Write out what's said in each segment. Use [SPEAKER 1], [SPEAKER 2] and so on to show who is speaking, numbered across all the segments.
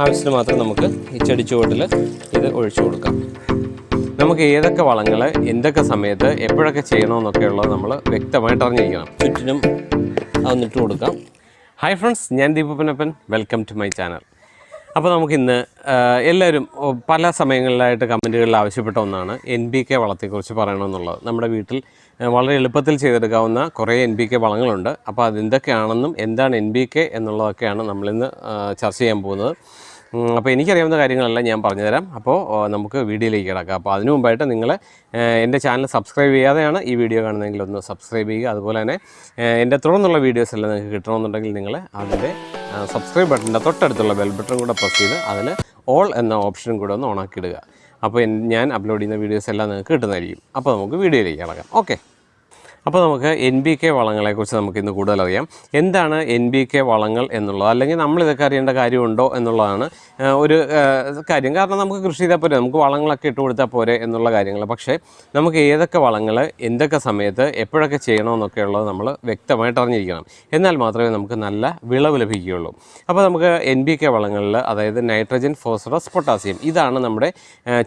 [SPEAKER 1] ആവശ്യത്തിന് മാത്രം നമുക്ക് ഈ ചെടിച്ചുവട്ടിൽ ഇത് ഒഴിച്ചു കൊടുക്കാം. നമുക്ക് ഏതൊക്കെ വളങ്ങൾ എന്തൊക്കെ സമയത്ത് എപ്പോഴൊക്കെ ചെയ്യണമെന്നൊക്കെ ഉള്ളത് നമ്മൾ വ്യക്തമായിട്ട് അറിഞ്ഞിരിക്കണം. ചുറ്റിനും അതൊന്നിട്ട് കൊടുക്കാം. ഹായ് ഫ്രണ്ട്സ് ഞാൻ ദീപപ്പനപ്പൻ വെൽക്കം ടു മൈ ചാനൽ അപ്പോൾ നമുക്കിന്ന് എല്ലാവരും പല സമയങ്ങളിലായിട്ട് കമന്റുകളിൽ ആവശ്യപ്പെട്ട ഒന്നാണ് എൻ ബി കെ വളത്തെക്കുറിച്ച് പറയണമെന്നുള്ളത്. നമ്മുടെ വീട്ടിൽ വളരെ എളുപ്പത്തിൽ ചെയ്തെടുക്കാവുന്ന കുറേ എൻ ബി കെ വളങ്ങളുണ്ട്. അപ്പോൾ അതെന്തൊക്കെയാണെന്നും എന്താണ് എൻ ബി കെ എന്നുള്ളതൊക്കെയാണ് നമ്മളിന്ന് ചർച്ച ചെയ്യാൻ പോകുന്നത്. അപ്പോൾ എനിക്കറിയാവുന്ന കാര്യങ്ങളെല്ലാം ഞാൻ പറഞ്ഞുതരാം. അപ്പോൾ നമുക്ക് വീഡിയോയിലേക്ക് കിടക്കാം. അപ്പോൾ അതിനു മുമ്പായിട്ട് നിങ്ങൾ എന്റെ ചാനൽ സബ്സ്ക്രൈബ് ചെയ്യാതെയാണ് ഈ വീഡിയോ കാണുന്നതെങ്കിൽ ഒന്ന് സബ്സ്ക്രൈബ് ചെയ്യുക. അതുപോലെ തന്നെ എന്റെ തുടർന്നുള്ള വീഡിയോസ് എല്ലാം നിങ്ങൾക്ക് കിട്ടണമെന്നുണ്ടെങ്കിൽ നിങ്ങൾ അതിന്റെ സബ്സ്ക്രൈബ് ബട്ടന്റെ തൊട്ടടുത്തുള്ള ബെൽ ബട്ടൺ കൂടെ പ്രസ് ചെയ്ത് അതിൽ ഓൾ എന്ന ഓപ്ഷനും കൂടെ ഒന്ന് ഓണാക്കി ഇടുക. അപ്പോൾ ഞാൻ അപ്ലോഡ് ചെയ്യുന്ന വീഡിയോസ് എല്ലാം നിങ്ങൾക്ക് കിട്ടുന്നതായിരിക്കും. അപ്പോൾ നമുക്ക് വീഡിയോയിലേക്ക് കിടക്കാം. ഓക്കെ അപ്പോൾ നമുക്ക് എൻ ബി കെ വളങ്ങളെക്കുറിച്ച് നമുക്ക് ഇന്ന് കൂടുതൽ അറിയാം. എന്താണ് എൻ ബി കെ വളങ്ങൾ എന്നുള്ളത്? അല്ലെങ്കിൽ നമ്മളിതൊക്കെ അറിയേണ്ട കാര്യമുണ്ടോ എന്നുള്ളതാണ് ഒരു കാര്യം. കാരണം നമുക്ക് കൃഷി ചെയ്താൽ പോരെ നമുക്ക് വളങ്ങളൊക്കെ ഇട്ട് കൊടുത്താൽ പോരെ എന്നുള്ള കാര്യങ്ങൾ. പക്ഷേ നമുക്ക് ഏതൊക്കെ വളങ്ങൾ എന്തൊക്കെ സമയത്ത് എപ്പോഴൊക്കെ ചെയ്യണമെന്നൊക്കെ ഉള്ളത് നമ്മൾ വ്യക്തമായിട്ട് അറിഞ്ഞിരിക്കണം. എന്നാൽ മാത്രമേ നമുക്ക് നല്ല വിളവ് ലഭിക്കുകയുള്ളൂ. അപ്പോൾ നമുക്ക് എൻ ബി കെ വളങ്ങളിൽ അതായത് നൈട്രജൻ ഫോസ്ഫറസ് പൊട്ടാസ്യം ഇതാണ് നമ്മുടെ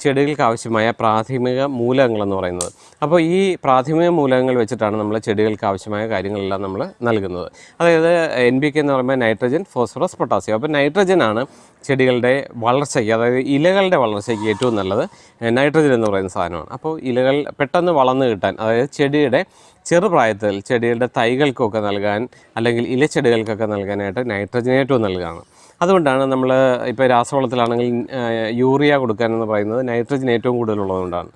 [SPEAKER 1] ചെടികൾക്ക് ആവശ്യമായ പ്രാഥമിക മൂലകങ്ങളെന്ന് പറയുന്നത്. അപ്പോൾ ഈ പ്രാഥമിക മൂലകങ്ങൾ വെച്ചിട്ടാണ് നമ്മൾ ചെടികൾക്ക് ആവശ്യമായ കാര്യങ്ങളെല്ലാം നമ്മൾ നൽകുന്നത്. അതായത് എൻ ബി കെ എന്ന് പറയുമ്പോൾ നൈട്രജൻ ഫോസ്ഫറസ് പൊട്ടാസ്യം അപ്പോൾ നൈട്രജൻ ആണ് ചെടികളുടെ വളർച്ചയ്ക്ക് അതായത് ഇലകളുടെ വളർച്ചയ്ക്ക് ഏറ്റവും നല്ലത്. നൈട്രജൻ എന്ന് പറയുന്ന സാധനമാണ്. അപ്പോൾ ഇലകൾ പെട്ടെന്ന് വളർന്നു കിട്ടാൻ അതായത് ചെടിയുടെ ചെറുപ്രായത്തിൽ ചെടികളുടെ തൈകൾക്കൊക്കെ നൽകാൻ അല്ലെങ്കിൽ ഇലച്ചെടികൾക്കൊക്കെ നൽകാനായിട്ട് നൈട്രജൻ ഏറ്റവും നൽകുകയാണ് അതുകൊണ്ടാണ് നമ്മൾ ഇപ്പോൾ രാസവളത്തിലാണെങ്കിൽ യൂറിയ കൊടുക്കാനെന്ന് പറയുന്നത് നൈട്രജൻ ഏറ്റവും കൂടുതലുള്ളതുകൊണ്ടാണ്.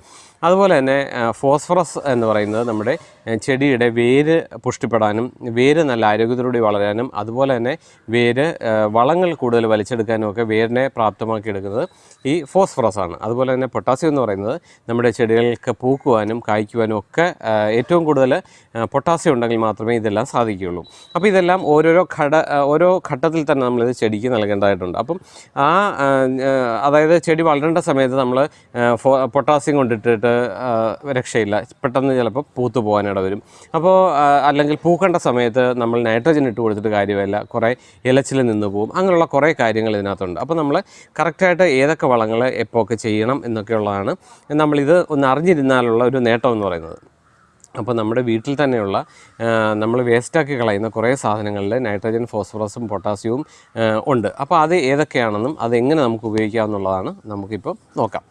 [SPEAKER 1] അതുപോലെ തന്നെ ഫോസ്ഫറസ് എന്ന് പറയുന്നത് നമ്മുടെ ചെടിയുടെ വേര് പുഷ്ടിപ്പെടാനും വേര് നല്ല ആരോഗ്യത്തോടെ വളരാനും അതുപോലെ തന്നെ വേര് വളങ്ങൾ കൂടുതൽ വലിച്ചെടുക്കാനും ഒക്കെ വേരിനെ പ്രാപ്തമാക്കി എടുക്കുന്നത് ഈ ഫോസ്ഫറസ് ആണ്. അതുപോലെ തന്നെ പൊട്ടാസ്യം എന്ന് പറയുന്നത് നമ്മുടെ ചെടികൾക്ക് പൂക്കുവാനും കായ്ക്കുവാനും ഒക്കെ ഏറ്റവും കൂടുതൽ പൊട്ടാസ്യം ഉണ്ടെങ്കിൽ മാത്രമേ ഇതെല്ലാം സാധിക്കുകയുള്ളൂ. അപ്പോൾ ഇതെല്ലാം ഓരോരോ ഘട ഓരോ ഘട്ടത്തിൽ തന്നെ നമ്മളിത് ചെടിക്ക് നൽകേണ്ടതായിട്ടുണ്ട്. അപ്പം ആ അതായത് ചെടി വളരേണ്ട സമയത്ത് നമ്മൾ പൊട്ടാസ്യം കൊണ്ടിട്ടിട്ട് രക്ഷയില്ല. പെട്ടെന്ന് ചിലപ്പോൾ പൂത്തു പോകാനിട വരും. അപ്പോൾ അല്ലെങ്കിൽ പൂക്കേണ്ട സമയത്ത് നമ്മൾ നൈട്രജൻ ഇട്ട് കൊടുത്തിട്ട് കാര്യമല്ല. കുറേ ഇലച്ചിൽ നിന്ന് പോകും അങ്ങനെയുള്ള കുറേ കാര്യങ്ങൾ ഇതിനകത്തുണ്ട്. അപ്പോൾ നമ്മൾ കറക്റ്റായിട്ട് ഏതൊക്കെ വളങ്ങൾ എപ്പോൾ ഒക്കെ ചെയ്യണം എന്നൊക്കെയുള്ളതാണ്. നമ്മളിത് ഒന്ന് അറിഞ്ഞിരുന്നാലുള്ള ഒരു നേട്ടം എന്ന് പറയുന്നത്. അപ്പോൾ നമ്മുടെ വീട്ടിൽ തന്നെയുള്ള നമ്മൾ വേസ്റ്റാക്കി കളയുന്ന കുറേ സാധനങ്ങളിൽ നൈട്രജൻ ഫോസ്ഫറസും പൊട്ടാസ്യവും ഉണ്ട്. അപ്പോൾ അത് ഏതൊക്കെയാണെന്നും അതെങ്ങനെ നമുക്ക് ഉപയോഗിക്കാമെന്നുള്ളതാണ് നമുക്കിപ്പോൾ നോക്കാം.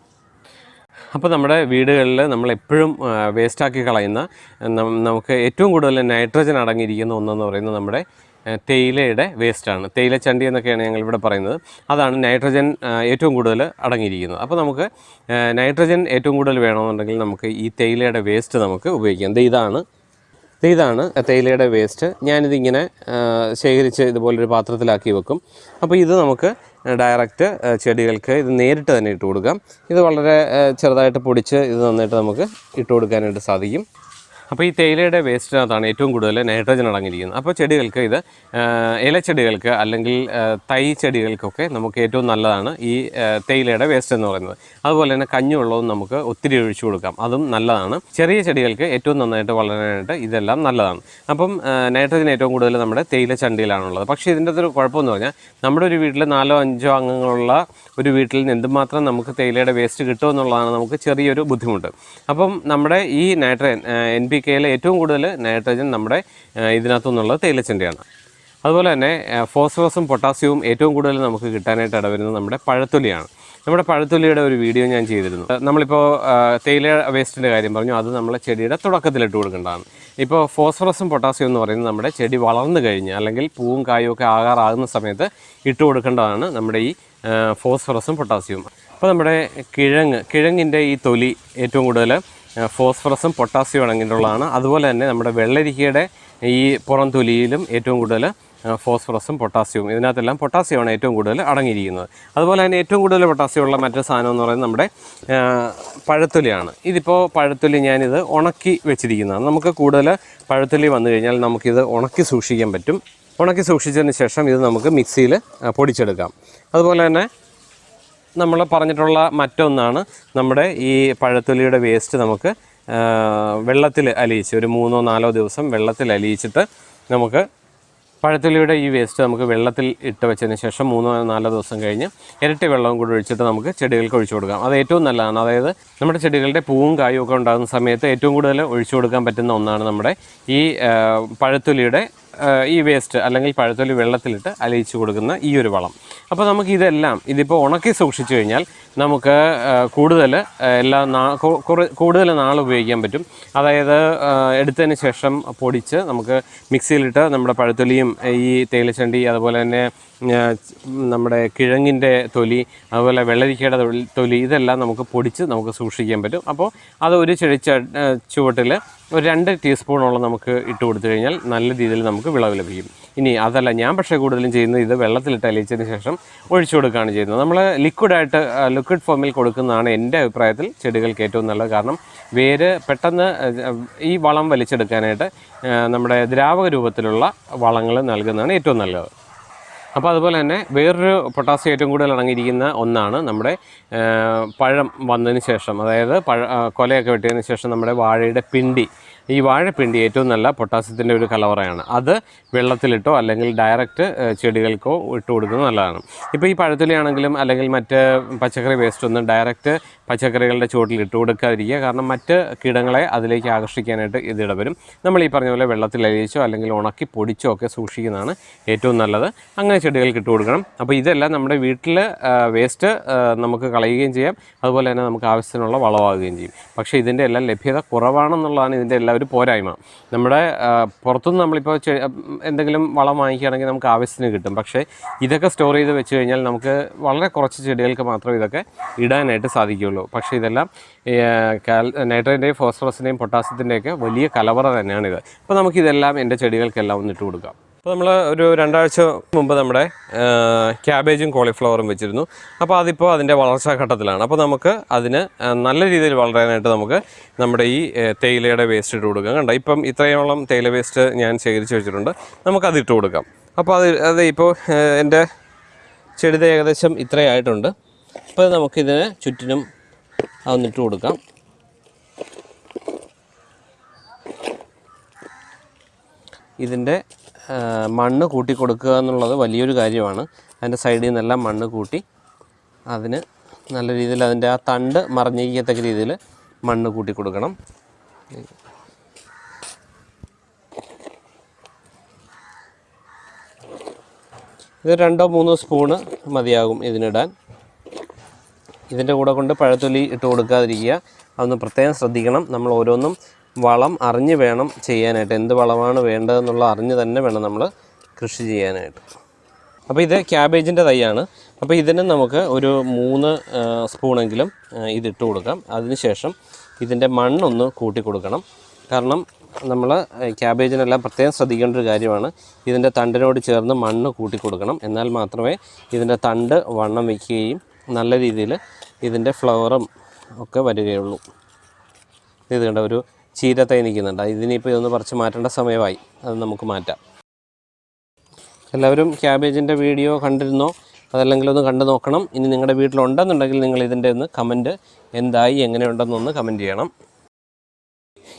[SPEAKER 1] അപ്പോൾ നമ്മുടെ വീടുകളിൽ നമ്മൾ എപ്പോഴും വേസ്റ്റാക്കി കളയുന്ന നമുക്ക് ഏറ്റവും കൂടുതൽ നൈട്രജൻ അടങ്ങിയിരിക്കുന്ന ഒന്നെന്ന് പറയുന്നത് നമ്മുടെ തേയിലയുടെ വേസ്റ്റാണ്. തേയില ചണ്ടി എന്നൊക്കെയാണ് ഞങ്ങൾ ഇവിടെ പറയുന്നത്. അതാണ് നൈട്രജൻ ഏറ്റവും കൂടുതൽ അടങ്ങിയിരിക്കുന്നത്. അപ്പോൾ നമുക്ക് നൈട്രജൻ ഏറ്റവും കൂടുതൽ വേണമെന്നുണ്ടെങ്കിൽ നമുക്ക് ഈ തേയിലയുടെ വേസ്റ്റ് നമുക്ക് ഉപയോഗിക്കാം. ഇതാണ്. ഇതാണ് തേയിലയുടെ വേസ്റ്റ്. ഞാനിതിങ്ങനെ ശേഖരിച്ച് ഇതുപോലൊരു പാത്രത്തിലാക്കി വെക്കും. അപ്പോൾ ഇത് നമുക്ക് ഡയറക്റ്റ് ചെടികൾക്ക് ഇത് നേരിട്ട് തന്നെ ഇട്ട് കൊടുക്കാം. ഇത് വളരെ ചെറുതായിട്ട് പൊടിച്ച് ഇത് നന്നായിട്ട് നമുക്ക് ഇട്ട് കൊടുക്കാനായിട്ട് സാധിക്കും. അപ്പോൾ ഈ തേയിലയുടെ വേസ്റ്റിനകത്താണ് ഏറ്റവും കൂടുതൽ നൈട്രജൻ അടങ്ങിയിരിക്കുന്നത്. അപ്പോൾ ചെടികൾക്ക് ഇത് ഇലച്ചെടികൾക്ക് അല്ലെങ്കിൽ തൈ ചെടികൾക്കൊക്കെ നമുക്ക് ഏറ്റവും നല്ലതാണ് ഈ തേയിലയുടെ വേസ്റ്റ് എന്ന് പറയുന്നത്. അതുപോലെ തന്നെ കഞ്ഞുവെള്ളവും നമുക്ക് ഒത്തിരി ഒഴിച്ചു കൊടുക്കാം. അതും നല്ലതാണ്. ചെറിയ ചെടികൾക്ക് ഏറ്റവും നന്നായിട്ട് വളരാനായിട്ട് ഇതെല്ലാം നല്ലതാണ്. അപ്പം നൈട്രജൻ ഏറ്റവും കൂടുതൽ നമ്മുടെ തേയില ചണ്ടിയിലാണുള്ളത്. പക്ഷേ ഇതിന്റെ ഒരു കുഴപ്പമെന്ന് പറഞ്ഞാൽ നമ്മുടെ ഒരു വീട്ടിൽ നാലോ അഞ്ചോ അംഗങ്ങളുള്ള ഒരു വീട്ടിൽ നിന്ന് എന്തുമാത്രം നമുക്ക് തേയിലയുടെ വേസ്റ്റ് കിട്ടുമെന്നുള്ളതാണ് നമുക്ക് ചെറിയൊരു ബുദ്ധിമുട്ട്. അപ്പം നമ്മുടെ ഈ നൈട്രജൻ എൻ പി കെയിലെ ഏറ്റവും കൂടുതൽ നൈട്രജൻ നമ്മുടെ ഇതിനകത്തു നിന്നുള്ള തേയിലച്ചണ്ടിയാണ്. അതുപോലെ തന്നെ ഫോസ്ഫറസും പൊട്ടാസ്യവും ഏറ്റവും കൂടുതൽ നമുക്ക് കിട്ടാനായിട്ട് ഇടവരുന്നത് നമ്മുടെ പഴത്തൊലിയാണ്. നമ്മുടെ പഴത്തൊലിയുടെ ഒരു വീഡിയോ ഞാൻ ചെയ്തിരുന്നു. നമ്മളിപ്പോൾ തേയില വേസ്റ്റിന്റെ കാര്യം പറഞ്ഞു അത് നമ്മളെ ചെടിയുടെ തുടക്കത്തിലിട്ട് കൊടുക്കേണ്ടതാണ്. ഇപ്പോൾ ഫോസ്ഫറസും പൊട്ടാസ്യം എന്ന് പറയുന്നത് നമ്മുടെ ചെടി വളർന്നു കഴിഞ്ഞ് അല്ലെങ്കിൽ പൂവും കായും ഒക്കെ ആകാറാകുന്ന സമയത്ത് ഇട്ട് കൊടുക്കേണ്ടതാണ് നമ്മുടെ ഈ ഫോസ്ഫറസും പൊട്ടാസ്യവും. അപ്പോൾ നമ്മുടെ കിഴങ്ങ് കിഴങ്ങിന്റെ ഈ തൊലി ഏറ്റവും കൂടുതൽ ഫോസ്ഫറസും പൊട്ടാസ്യവും അടങ്ങിയിട്ടുള്ളതാണ്. അതുപോലെ തന്നെ നമ്മുടെ വെള്ളരിക്കയുടെ ഈ പുറം തൊലിയിലും ഏറ്റവും കൂടുതൽ ഫോസ്ഫറസും പൊട്ടാസ്യവും ഇതിനകത്തെല്ലാം പൊട്ടാസ്യമാണ് ഏറ്റവും കൂടുതൽ അടങ്ങിയിരിക്കുന്നത്. അതുപോലെ തന്നെ ഏറ്റവും കൂടുതൽ പൊട്ടാസ്യമുള്ള മറ്റൊരു സാധനം എന്ന് പറയുന്നത് നമ്മുടെ പഴത്തൊലിയാണ്. ഇതിപ്പോൾ പഴത്തൊലി ഞാനിത് ഉണക്കി വെച്ചിരിക്കുന്നതാണ്. നമുക്ക് കൂടുതൽ പഴത്തൊലി വന്നു കഴിഞ്ഞാൽ നമുക്കിത് ഉണക്കി സൂക്ഷിക്കാൻ പറ്റും. ഉണക്കി സൂക്ഷിച്ചതിന് ശേഷം ഇത് നമുക്ക് മിക്സിയിൽ പൊടിച്ചെടുക്കാം. അതുപോലെ തന്നെ നമ്മൾ പറഞ്ഞിട്ടുള്ള മറ്റൊന്നാണ് നമ്മുടെ ഈ പഴത്തൊലിയുടെ വേസ്റ്റ് നമുക്ക് വെള്ളത്തിൽ അലിയിച്ച് ഒരു മൂന്നോ നാലോ ദിവസം വെള്ളത്തിൽ അലിയിച്ചിട്ട് നമുക്ക് പഴത്തൊലിയുടെ ഈ വേസ്റ്റ് നമുക്ക് വെള്ളത്തിൽ ഇട്ട് വെച്ചതിന് ശേഷം മൂന്നോ നാലോ ദിവസം കഴിഞ്ഞ് ഇരട്ടി വെള്ളവും കൂടി ഒഴിച്ചിട്ട് നമുക്ക് ചെടികൾക്ക് ഒഴിച്ചു കൊടുക്കാം. അത് ഏറ്റവും നല്ലതാണ്. അതായത് നമ്മുടെ ചെടികളുടെ പൂവും കായും ഒക്കെ ഉണ്ടാകുന്ന സമയത്ത് ഏറ്റവും കൂടുതൽ ഒഴിച്ചു കൊടുക്കാൻ പറ്റുന്ന ഒന്നാണ് നമ്മുടെ ഈ പഴത്തൊലിയുടെ ഈ വേസ്റ്റ് അല്ലെങ്കിൽ പഴത്തൊലി വെള്ളത്തിലിട്ട് അലിയിച്ചു കൊടുക്കുന്ന ഈ ഒരു വളം. അപ്പോൾ നമുക്ക് ഇതെല്ലാം ഇതിപ്പോൾ ഉണക്കി സൂക്ഷിച്ചു കഴിഞ്ഞാൽ നമുക്ക് കൂടുതൽ എല്ലാ നാ കൂടുതൽ നാൾ ഉപയോഗിക്കാൻ പറ്റും. അതായത് എടുത്തതിന് ശേഷം പൊടിച്ച് നമുക്ക് മിക്സിയിലിട്ട് നമ്മുടെ പഴത്തൊലിയും ഈ തേയിലച്ചണ്ടി അതുപോലെ തന്നെ നമ്മുടെ കിഴങ്ങിന്റെ തൊലി അതുപോലെ വെള്ളരിക്കയുടെ തൊലി- തൊലി ഇതെല്ലാം നമുക്ക് പൊടിച്ച് നമുക്ക് സൂക്ഷിക്കാൻ പറ്റും. അപ്പോൾ അത് ഒരു ചെടി ചുവട്ടിൽ ഒരു രണ്ട് ടീസ്പൂണോളം നമുക്ക് ഇട്ട് കൊടുത്തു കഴിഞ്ഞാൽ നല്ല രീതിയിൽ നമുക്ക് വിളവ് ലഭിക്കും. ഇനി അതല്ല ഞാൻ പക്ഷേ കൂടുതലും ചെയ്യുന്നത് ഇത് വെള്ളത്തിലിട്ട് അലിയിച്ചതിന് ശേഷം ഒഴിച്ചു കൊടുക്കുകയാണ് ചെയ്യുന്നത്. നമ്മൾ ലിക്വിഡായിട്ട് ലിക്വിഡ് ഫോമിൽ കൊടുക്കുന്നതാണ് എന്റെ അഭിപ്രായത്തിൽ ചെടികൾക്ക് ഏറ്റവും നല്ലത്. കാരണം വേര് പെട്ടെന്ന് ഈ വളം വലിച്ചെടുക്കാനായിട്ട് നമ്മുടെ ദ്രാവക രൂപത്തിലുള്ള വളങ്ങൾ നൽകുന്നതാണ് ഏറ്റവും നല്ലത്. അപ്പോൾ അതുപോലെ തന്നെ വേറൊരു പൊട്ടാസ്യം ഏറ്റവും കൂടുതൽ അടങ്ങിയിരിക്കുന്ന ഒന്നാണ് നമ്മുടെ പഴം വന്നതിന് ശേഷം. അതായത് പഴ കൊലയൊക്കെ വെട്ടിയതിന് ശേഷം നമ്മുടെ വാഴയുടെ പിണ്ടി. ഈ വാഴപ്പിണ്ടി ഏറ്റവും നല്ല പൊട്ടാസ്യത്തിന്റെ ഒരു കലവറയാണ്. അത് വെള്ളത്തിലിട്ടോ അല്ലെങ്കിൽ ഡയറക്റ്റ് ചെടികൾക്കോ ഇട്ട് കൊടുക്കുന്നത് നല്ലതാണ്. ഇപ്പോൾ ഈ പഴത്തൊലിയാണെങ്കിലും അല്ലെങ്കിൽ മറ്റ് പച്ചക്കറി വേസ്റ്റ് ഒന്നും ഡയറക്റ്റ് പച്ചക്കറികളുടെ ചുവട്ടിൽ ഇട്ട് കൊടുക്കാതിരിക്കുക. കാരണം മറ്റ് കീടങ്ങളെ അതിലേക്ക് ആകർഷിക്കാനായിട്ട് ഇത് ഇടവരും. നമ്മൾ ഈ പറഞ്ഞ പോലെ വെള്ളത്തിൽ അലിയിച്ചോ അല്ലെങ്കിൽ ഉണക്കി പൊടിച്ചോ ഒക്കെ സൂക്ഷിക്കുന്നതാണ് ഏറ്റവും നല്ലത്. അങ്ങനെ ചെടികൾക്ക് ഇട്ട് കൊടുക്കണം. അപ്പോൾ ഇതെല്ലാം നമ്മുടെ വീട്ടിൽ വേസ്റ്റ് നമുക്ക് കളയുകയും ചെയ്യാം. അതുപോലെ തന്നെ നമുക്ക് ആവശ്യത്തിനുള്ള വളമാകുകയും ചെയ്യും. പക്ഷേ ഇതിന്റെ എല്ലാം ലഭ്യത കുറവാണെന്നുള്ളതാണ് ഇതിന്റെ ഒരു പോരായ്മ. നമ്മുടെ പുറത്തുനിന്ന് നമ്മളിപ്പോൾ എന്തെങ്കിലും വളം വാങ്ങിക്കുകയാണെങ്കിൽ നമുക്ക് ആവശ്യത്തിന് കിട്ടും. പക്ഷേ ഇതൊക്കെ സ്റ്റോർ ചെയ്ത് വെച്ച് കഴിഞ്ഞാൽ നമുക്ക് വളരെ കുറച്ച് ചെടികൾക്ക് മാത്രമേ ഇതൊക്കെ ഇടാനായിട്ട് സാധിക്കുകയുള്ളൂ. പക്ഷേ ഇതെല്ലാം നൈട്രജന്റെയും ഫോസ്ഫറസിന്റെയും പൊട്ടാസ്യത്തിന്റെയൊക്കെ വലിയ കലവറ തന്നെയാണിത്. അപ്പോൾ നമുക്കിതെല്ലാം എന്റെ ചെടികൾക്കെല്ലാം ഒന്ന് ഇട്ട് കൊടുക്കാം. അപ്പോൾ നമ്മൾ ഒരു രണ്ടാഴ്ച മുമ്പ് നമ്മുടെ ക്യാബേജും കോളിഫ്ലവറും വെച്ചിരുന്നു. അപ്പോൾ അതിപ്പോൾ അതിന്റെ വളർച്ചാ ഘട്ടത്തിലാണ്. അപ്പോൾ നമുക്ക് അതിന് നല്ല രീതിയിൽ വളരാനായിട്ട് നമുക്ക് നമ്മുടെ ഈ തേയിലയുടെ വേസ്റ്റ് ഇട്ട് കൊടുക്കാം. കണ്ടോ? ഇപ്പം ഇത്രയോളം തേയില വേസ്റ്റ് ഞാൻ ശേഖരിച്ച് വെച്ചിട്ടുണ്ട്. നമുക്കത് ഇട്ട് കൊടുക്കാം. അപ്പോൾ അത് അത് ഇപ്പോൾ എന്റെ ചെടിത ഏകദേശം ഇത്രയായിട്ടുണ്ട്. അപ്പോൾ നമുക്കിതിന് ചുറ്റിനും അതൊന്നിട്ട് കൊടുക്കാം. ഇതിന്റെ മണ്ണ് കൂട്ടി കൊടുക്കുക എന്നുള്ളത് വലിയൊരു കാര്യമാണ്. അതിന്റെ സൈഡിൽ നിന്നെല്ലാം മണ്ണ് കൂട്ടി അതിന് നല്ല രീതിയിൽ അതിന്റെ ആ തണ്ട് മറിഞ്ഞിരിക്കത്തക്ക രീതിയിൽ മണ്ണ് കൂട്ടി കൊടുക്കണം ഇത് രണ്ടോ മൂന്നോ സ്പൂണ് മതിയാകും ഇതിനിടാൻ. ഇതിന്റെ കൂടെ കൊണ്ട് പഴത്തൊലി ഇട്ട് കൊടുക്കാതിരിക്കുക. അതൊന്ന് പ്രത്യേകം ശ്രദ്ധിക്കണം. നമ്മൾ ഓരോന്നും വളം അറിഞ്ഞ് വേണം ചെയ്യാനായിട്ട്. എന്ത് വളമാണ് വേണ്ടതെന്നുള്ള അറിഞ്ഞ് തന്നെ വേണം നമ്മൾ കൃഷി ചെയ്യാനായിട്ട്. അപ്പോൾ ഇത് ക്യാബേജിന്റെ തൈയാണ്. അപ്പോൾ ഇതിന് നമുക്ക് ഒരു മൂന്ന് സ്പൂണെങ്കിലും ഇതിട്ട് കൊടുക്കാം. അതിനുശേഷം ഇതിന്റെ മണ്ണൊന്ന് കൂട്ടി കൊടുക്കണം. കാരണം നമ്മൾ ക്യാബേജിനെല്ലാം പ്രത്യേകം ശ്രദ്ധിക്കേണ്ട ഒരു കാര്യമാണ്. ഇതിന്റെ തണ്ടിനോട് ചേർന്ന് മണ്ണ് കൂട്ടി കൊടുക്കണം. എന്നാൽ മാത്രമേ ഇതിന്റെ തണ്ട് വണ്ണം വയ്ക്കുകയും നല്ല രീതിയിൽ ഇതിന്റെ ഫ്ലവറും ഒക്കെ വരികയുള്ളൂ. ഇത് കണ്ട ഒരു ചീരത്തൈ നിൽക്കുന്നുണ്ട്. ഇതിനിപ്പോൾ ഇതൊന്ന് പറിച്ച് മാറ്റേണ്ട സമയമായി. അത് നമുക്ക് മാറ്റാം. എല്ലാവരും ക്യാബേജിന്റെ വീഡിയോ കണ്ടിരുന്നോ? അതല്ലെങ്കിൽ ഒന്ന് കണ്ടു നോക്കണം. ഇനി നിങ്ങളുടെ വീട്ടിലുണ്ടെന്നുണ്ടെങ്കിൽ നിങ്ങൾ ഇതിന്റെ ഒന്ന് കമന്റ് എന്തായി എങ്ങനെയുണ്ടെന്നൊന്ന് കമന്റ് ചെയ്യണം.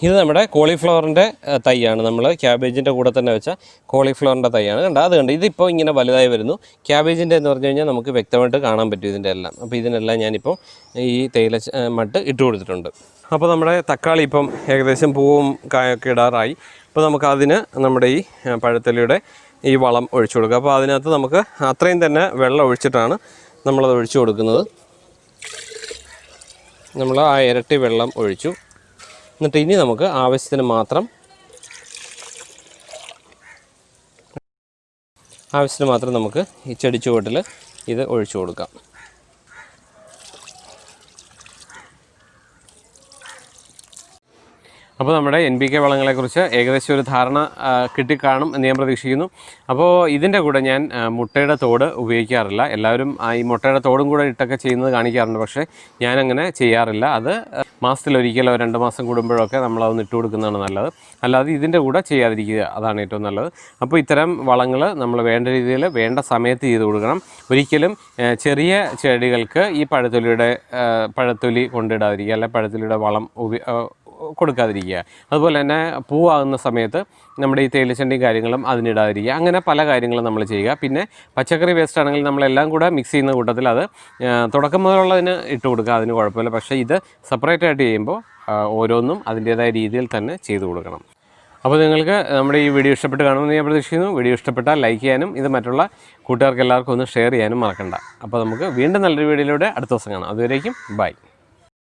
[SPEAKER 1] ഇത് നമ്മുടെ കോളിഫ്ലവറിന്റെ തൈയാണ്. നമ്മൾ ക്യാബേജിന്റെ കൂടെ തന്നെ വെച്ച കോളിഫ്ലവറിന്റെ തൈയാണ്. കണ്ട? അത് കണ്ട് ഇതിപ്പോൾ ഇങ്ങനെ വലുതായി വരുന്നു. ക്യാബേജിന്റെ എന്ന് പറഞ്ഞു കഴിഞ്ഞാൽ നമുക്ക് വ്യക്തമായിട്ട് കാണാൻ പറ്റും ഇതിന്റെ എല്ലാം അപ്പോൾ ഇതിനെല്ലാം ഞാനിപ്പോൾ ഈ തേയില മട്ട് ഇട്ട് കൊടുത്തിട്ടുണ്ട്. അപ്പോൾ നമ്മുടെ തക്കാളി ഇപ്പം ഏകദേശം പൂവും കായൊക്കെ ഇടാറായി. അപ്പോൾ നമുക്ക് അതിന് നമ്മുടെ ഈ പഴത്തലിയുടെ ഈ വളം ഒഴിച്ചു കൊടുക്കുക അപ്പോൾ അതിനകത്ത് നമുക്ക് അത്രയും തന്നെ വെള്ളം ഒഴിച്ചിട്ടാണ് നമ്മളത് ഒഴിച്ചു കൊടുക്കുന്നത്. നമ്മൾ ആ ഇരട്ടി വെള്ളം ഒഴിച്ചു. എന്നിട്ട് ഇനി നമുക്ക് ആവശ്യത്തിന് മാത്രം ആവശ്യത്തിന് മാത്രം നമുക്ക് ഈ ചെടി ചുവട്ടിൽ ഇത് ഒഴിച്ചു കൊടുക്കാം. അപ്പോൾ നമ്മുടെ എൻ പി കെ വളങ്ങളെക്കുറിച്ച് ഏകദേശം ഒരു ധാരണ കിട്ടിക്കാണും എന്ന് ഞാൻ പ്രതീക്ഷിക്കുന്നു. അപ്പോൾ ഇതിന്റെ കൂടെ ഞാൻ മുട്ടയുടെ തോട് ഉപയോഗിക്കാറില്ല. എല്ലാവരും ഈ മുട്ടയുടെ തോടും കൂടെ ഇട്ടൊക്കെ ചെയ്യുന്നത് കാണിക്കാറുണ്ട്. പക്ഷേ ഞാനങ്ങനെ ചെയ്യാറില്ല. അത് മാസത്തിലൊരിക്കലോ രണ്ട് മാസം കൂടുമ്പോഴോ കൂടുമ്പോഴൊക്കെ നമ്മളതൊന്ന് ഇട്ട് കൊടുക്കുന്നതാണ് നല്ലത്. അല്ലാതെ ഇതിന്റെ കൂടെ ചെയ്യാതിരിക്കുക അതാണ് ഏറ്റവും നല്ലത്. അപ്പോൾ ഇത്തരം വളങ്ങൾ നമ്മൾ വേണ്ട രീതിയിൽ വേണ്ട സമയത്ത് ചെയ്ത് കൊടുക്കണം. ഒരിക്കലും ചെറിയ ചെടികൾക്ക് ഈ പഴത്തൊലിയുടെ പഴത്തൊലി കൊണ്ടിടാതിരിക്കുക അല്ലെ പഴത്തൊലിയുടെ വളം കൊടുക്കാതിരിക്കുക. അതുപോലെ തന്നെ പൂവാകുന്ന സമയത്ത് നമ്മുടെ ഈ തേയിലച്ചണ്ടിയും കാര്യങ്ങളും അതിനിടാതിരിക്കുക. അങ്ങനെ പല കാര്യങ്ങളും നമ്മൾ ചെയ്യുക. പിന്നെ പച്ചക്കറി വേസ്റ്റ് ആണെങ്കിൽ നമ്മളെല്ലാം കൂടെ മിക്സ് ചെയ്യുന്ന കൂട്ടത്തിൽ അത് തുടക്കം മുതലുള്ളതിന് ഇട്ട് കൊടുക്കുക. അതിന് കുഴപ്പമില്ല. പക്ഷേ ഇത് സെപ്പറേറ്റ് ആയിട്ട് ചെയ്യുമ്പോൾ ഓരോന്നും അതിന്റേതായ രീതിയിൽ തന്നെ ചെയ്തു കൊടുക്കണം. അപ്പോൾ നിങ്ങൾക്ക് നമ്മുടെ ഈ വീഡിയോ ഇഷ്ടപ്പെട്ട് കാണുമെന്ന് ഞാൻ പ്രതീക്ഷിക്കുന്നു. വീഡിയോ ഇഷ്ടപ്പെട്ടാൽ ലൈക്ക് ചെയ്യാനും ഇത് മറ്റുള്ള കൂട്ടുകാർക്ക് എല്ലാവർക്കും ഒന്ന് ഷെയർ ചെയ്യാനും മറക്കണ്ട. അപ്പോൾ നമുക്ക് വീണ്ടും നല്ലൊരു വീഡിയോയിലൂടെ അടുത്ത ദിവസം കാണാം. അതുവരേക്കും ബൈ